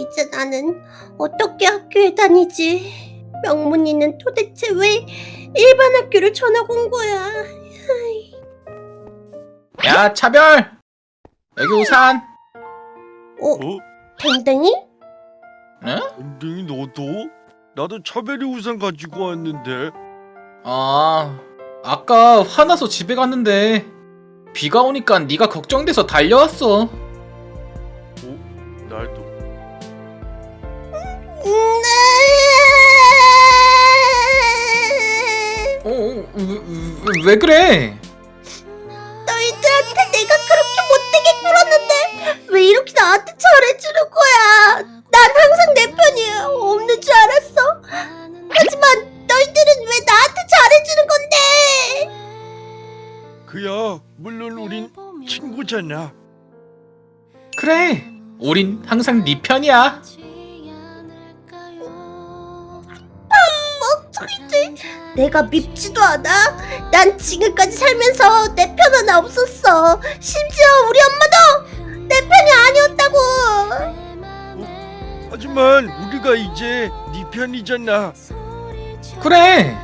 이제 나는 어떻게 학교에 다니지? 명문이는 도대체 왜 일반 학교를 전학 온 거야? 야 차별 여기 우산 어, 어? 댕댕이? 응? 엉덩이 너도? 나도 차별이 우산 가지고 왔는데 아 아까 화나서 집에 갔는데 비가 오니까 네가 걱정돼서 달려왔어 네. 어, 어 왜, 왜, 왜 그래 너희들한테 내가 그렇게 못되게 굴었는데 왜 이렇게 나한테 잘해주는 거야? 난 항상 내 편이 없는 줄 알았어. 하지만 너희들은 왜 나한테 잘해주는 건데? 그야 물론 우린 친구잖아 그래 우린 항상 네 편이야 내가 밉지도 않아. 난 지금까지 살면서 내 편 하나 없었어. 심지어 우리 엄마도 내 편이 아니었다고. 하지만 우리가 이제 네 편이잖아 그래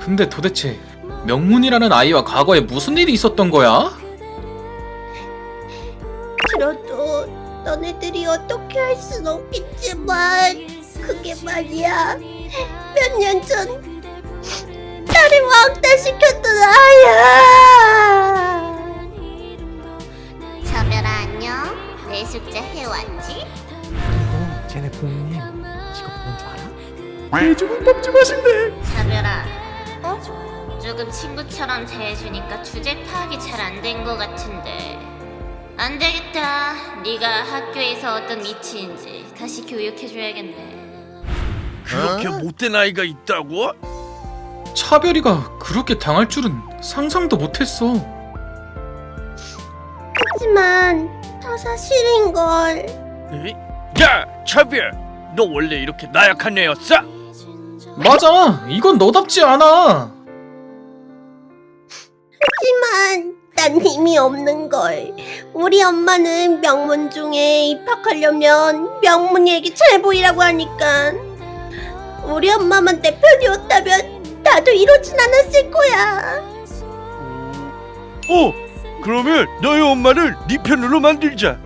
근데 도대체 명문이라는 아이와 과거에 무슨 일이 있었던 거야? 그래도 너네들이 어떻게 할 순 없겠지만 그게 말이야 몇 년 전 나를 왕따시켰던 아야 차별아 안녕 내 숙제 해왔지? 그리고 쟤네 부모님 직업 뭔줄 알아? 대중밥집 하신대 차별아 어? 조금 친구처럼 대해주니까 주제 파악이 잘 안 된 것 같은데 안 되겠다 네가 학교에서 어떤 위치인지 다시 교육해줘야겠네 그렇게 못된 아이가 있다고? 차별이가 그렇게 당할 줄은 상상도 못했어. 하지만 다 사실인걸. 에이? 야 차별! 너 원래 이렇게 나약한 애였어? 맞아! 이건 너답지 않아! 하지만 난 힘이 없는걸. 우리 엄마는 명문 중에 입학하려면 명문이에게 잘 보이라고 하니까. 우리 엄마만 내 편이었다면 나도 이러진 않았을 거야 어 그러면 너희 엄마를 네 편으로 만들자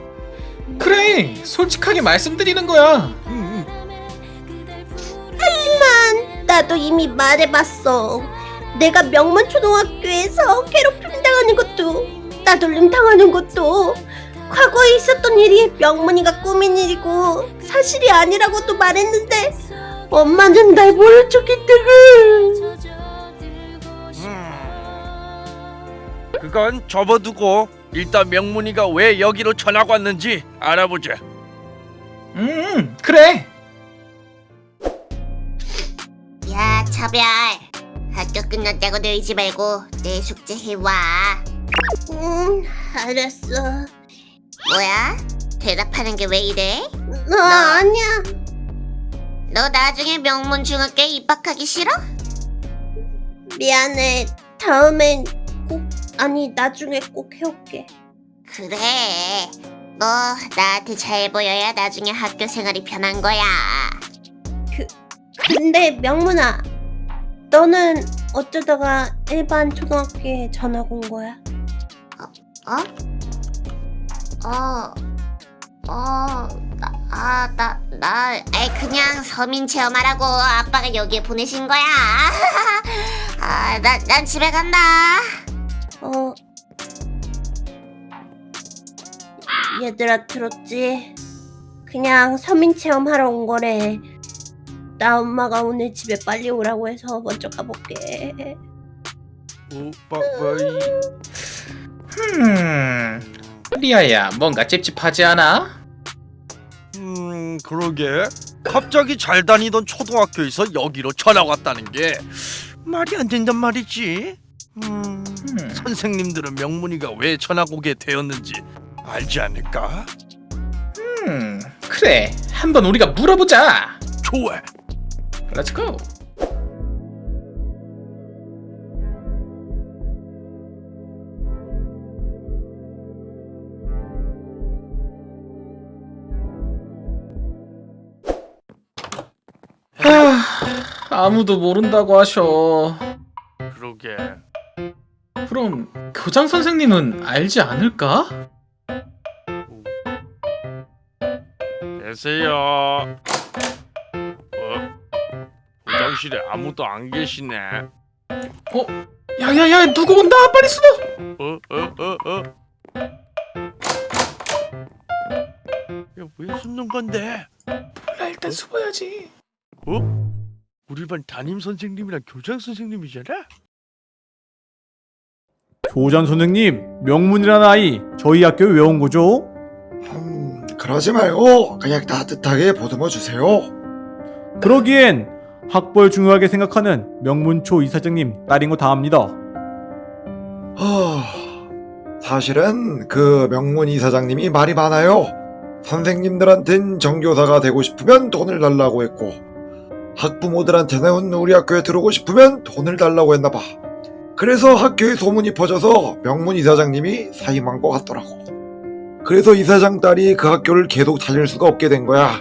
그래 솔직하게 말씀드리는 거야 응, 응. 나도 이미 말해봤어. 내가 명문 초등학교에서 괴롭힘 당하는 것도 따돌림 당하는 것도 과거에 있었던 일이 명문이가 꾸민 일이고 사실이 아니라고도 말했는데 엄마는 날 모른 척했다고. 그건 접어두고 일단 명문이가 왜 여기로 전학 왔는지 알아보자 음 그래 야 차별 학교 끝났다고 늘지 말고 내 숙제 해와 응, 알았어. 뭐야? 대답하는 게 왜 이래? 너 아니야. 너 나중에 명문 중학교에 입학하기 싫어? 미안해. 다음엔 꼭 아니 나중에 꼭 해올게. 그래 너 나한테 잘 보여야 나중에 학교 생활이 편한 거야 근데 명문아, 너는 어쩌다가 일반 초등학교에 전학 온 거야? 어? 어, 어, 나, 아, 나, 나, 아이, 그냥 서민 체험하라고 아빠가 여기에 보내신 거야. 아, 나, 난 집에 간다. 어. 얘들아 들었지? 그냥 서민 체험하러 온 거래. 나 엄마가 오늘 집에 빨리 오라고 해서 먼저 가볼게. 어, 빠빠이 음 리아야 뭔가 찝찝하지 않아? 음 그러게. 갑자기 잘 다니던 초등학교에서 여기로 전학 왔다는 게 말이 안 된단 말이지. 음 음. 선생님들은 명문이가 왜 전학 오게 되었는지 알지 않을까? 음 그래. 한번 우리가 물어보자. 좋아. Let's go 아무도 모른다고 하셔. 그러게. 그럼 교장 선생님은 알지 않을까? 계세요. 어? 부장실에 아무도 안 계시네. 어? 야야야 누구 온다 빨리 숨어. 어? 어? 어? 어? 야왜 숨는 건데? 나 일단 숨어야지. 어? 우리 반 담임 선생님이랑 교장 선생님이잖아? 교장 선생님 명문이라는 아이 저희 학교에 왜 온 거죠? 음, 그러지 말고 그냥 따뜻하게 보듬어 주세요. 그러기엔 학벌 중요하게 생각하는 명문초 이사장님 딸인 거 다 압니다. 하, 사실은 그 명문 이사장님이 말이 많아요. 선생님들한텐 정교사가 되고 싶으면 돈을 달라고 했고 학부모들한테는 우리 학교에 들어오고 싶으면 돈을 달라고 했나 봐. 그래서 학교에 소문이 퍼져서 명문 이사장님이 사임한 것 같더라고. 그래서 이사장 딸이 그 학교를 계속 다닐 수가 없게 된 거야.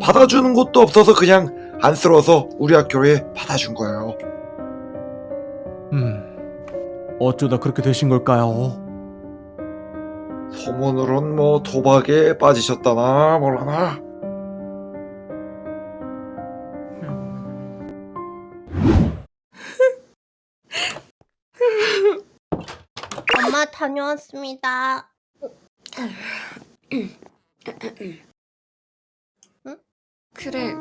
받아주는 곳도 없어서 그냥 안쓰러워서 우리 학교에 받아준 거예요. 음 어쩌다 그렇게 되신 걸까요? 소문으론 뭐 도박에 빠지셨다나 몰라나. 다녀왔습니다. 그래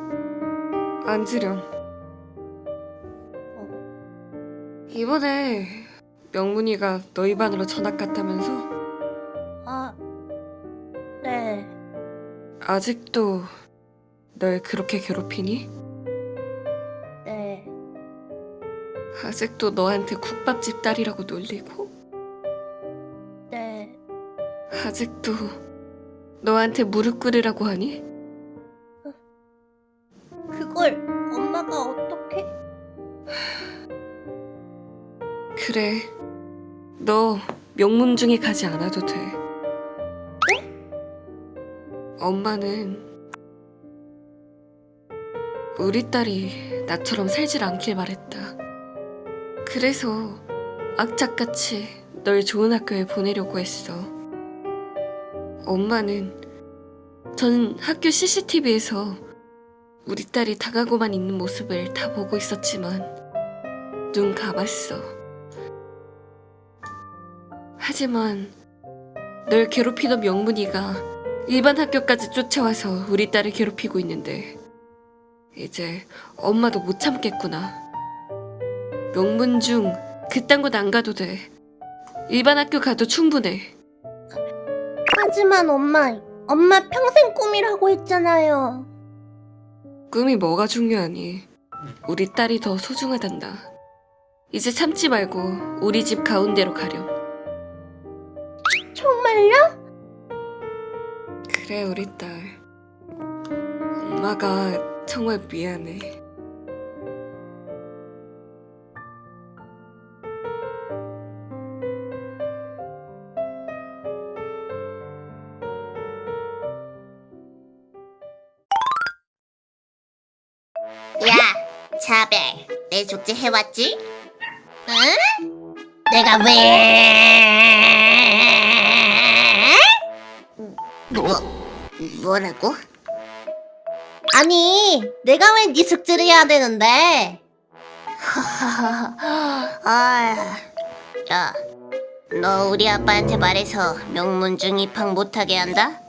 앉으렴 이번에 명문이가 너희 반으로 전학 갔다면서? 아, 네. 아직도 널 그렇게 괴롭히니? 네. 아직도 너한테 국밥집 딸이라고 놀리고? 아직도 너한테 무릎 꿇으라고 하니? 그걸 엄마가 어떻게? 그래 너 명문 중에 가지 않아도 돼 엄마는 우리 딸이 나처럼 살질 않길 바랬다 그래서 악착같이 널 좋은 학교에 보내려고 했어 엄마는 전 학교 CCTV에서 우리 딸이 당하고만 있는 모습을 다 보고 있었지만 눈 감았어 하지만 널 괴롭히던 명문이가 일반 학교까지 쫓아와서 우리 딸을 괴롭히고 있는데 이제 엄마도 못 참겠구나. 명문 중 그딴 곳 안 가도 돼. 일반 학교 가도 충분해. 하지만 엄마, 엄마 평생 꿈이라고 했잖아요. 꿈이 뭐가 중요하니? 우리 딸이 더 소중하단다. 이제 참지 말고 우리 집 가운데로 가렴. 정말요? 그래 우리 딸 엄마가 정말 미안해 내 숙제 해왔지? 응? 내가 왜? 뭐, 뭐라고? 아니, 내가 왜 네 숙제를 해야 되는데? 아, 야, 너 우리 아빠한테 말해서 명문중 입학 못하게 한다?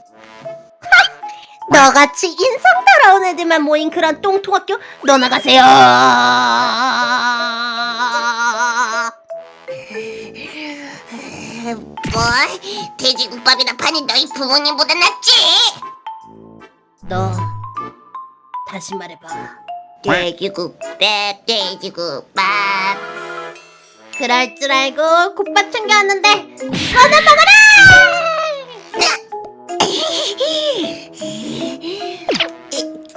너같이 인성 더러운 애들만 모인 그런 똥통학교 너 나가세요. 뭐? 돼지국밥이나 파니 너희 부모님보다 낫지? 너 다시 말해봐. 돼지국밥, 돼지국밥. 그럴 줄 알고 국밥 챙겨왔는데 너는 먹어라!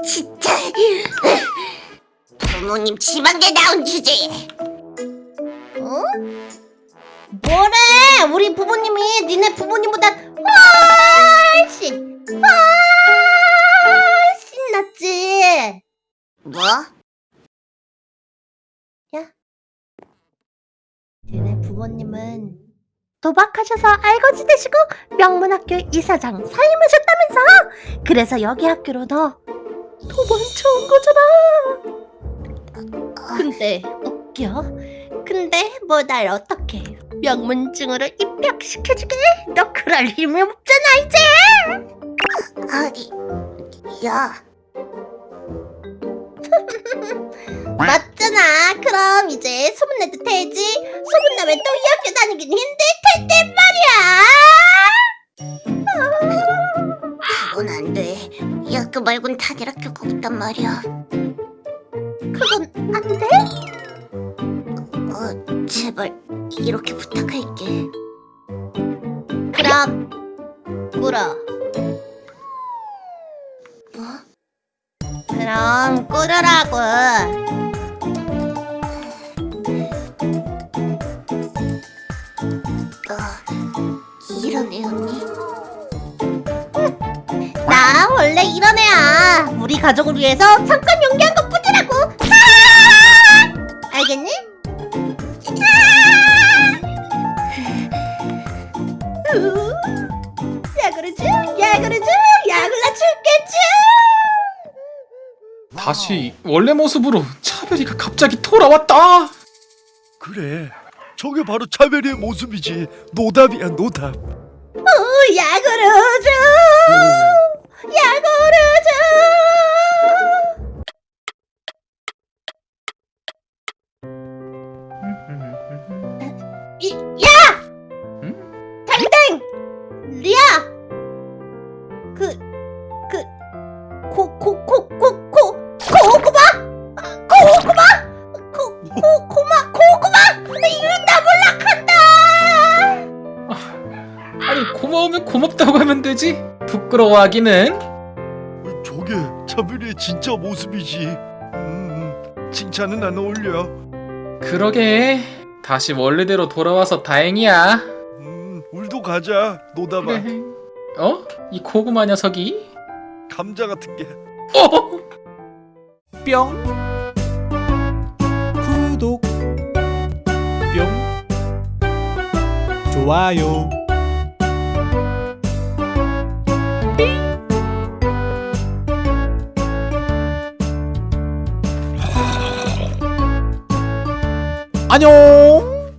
진짜. 부모님 지방에 나온 주제에 어? 뭐래? 우리 부모님이 니네 부모님보다 훨씬 훨씬 낫지. 뭐? 야. 니네 부모님은 도박하셔서 알거지 되시고 명문학교 이사장 사임하셨다면서? 그래서 여기 학교로 너 도망쳐 온 거잖아. 근데 웃겨. 근데 뭐 날 어떻게 명문증으로 입학시켜주게? 너 그럴 힘이 없잖아 이제! 아니 야 맞잖아. 그럼 이제 소문내도 되지? 소문나면 또 이 학교 다니긴 힘들 텐데 말이야. 그건 안돼. 이 학교 말곤 다닐 학교가 없단 말이야. 그건 안 돼? 어 제발 이렇게 부탁할게. 그럼 꿇어. 뭐? 그럼 꿇으라고 너 이런 애 언니? 나 원래 이런 애야 우리 가족을 위해서 잠깐 연기한 것 뿐이라고 아! 알겠니? 아! 야구르주 야구르주 야굴라 죽겠지 다시 원래 모습으로 차별이가 갑자기 돌아왔다. 그래 저게 바로 차별이의 모습이지 노답이야 노답 오, 야구르주 야구르주 이, 야! 응? 당당! 리아! 그, 그, 코, 코, 코, 코, 코, 고구마! 고구마! 코, 코, 코마! 고마우면 고맙다고 하면 되지. 부끄러워하기는. 저게 차별이의 진짜 모습이지 음, 칭찬은 안 어울려 그러게. 다시 원래대로 돌아와서 다행이야. 음, 울도 가자 노답아 그래. 어? 이 고구마 녀석이? 감자 같은 게 어? 뿅 구독 뿅 좋아요 안녕